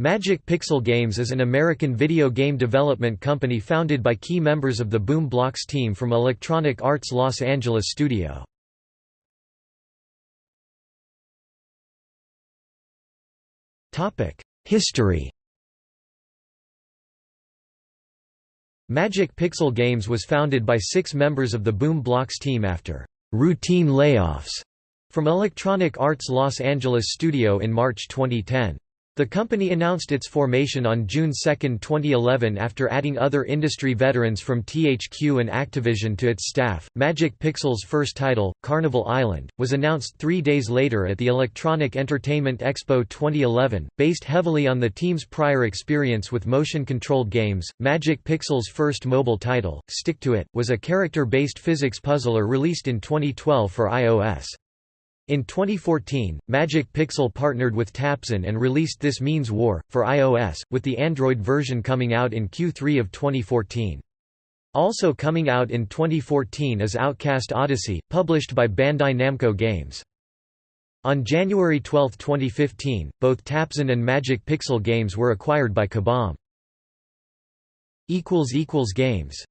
Magic Pixel Games is an American video game development company founded by key members of the Boom Blox team from Electronic Arts Los Angeles studio. History Magic Pixel Games was founded by six members of the Boom Blox team after «routine layoffs» from Electronic Arts Los Angeles studio in March 2010. The company announced its formation on June 2, 2011 after adding other industry veterans from THQ and Activision to its staff. Magic Pixel's first title, Carnival Island, was announced three days later at the Electronic Entertainment Expo 2011. Based heavily on the team's prior experience with motion controlled games, Magic Pixel's first mobile title, Stick to It, was a character based physics puzzler released in 2012 for iOS. In 2014, Magic Pixel partnered with Tapzen and released This Means War, for iOS, with the Android version coming out in Q3 of 2014. Also coming out in 2014 is Outcast Odyssey, published by Bandai Namco Games. On January 12, 2015, both Tapzen and Magic Pixel Games were acquired by Kabam. Games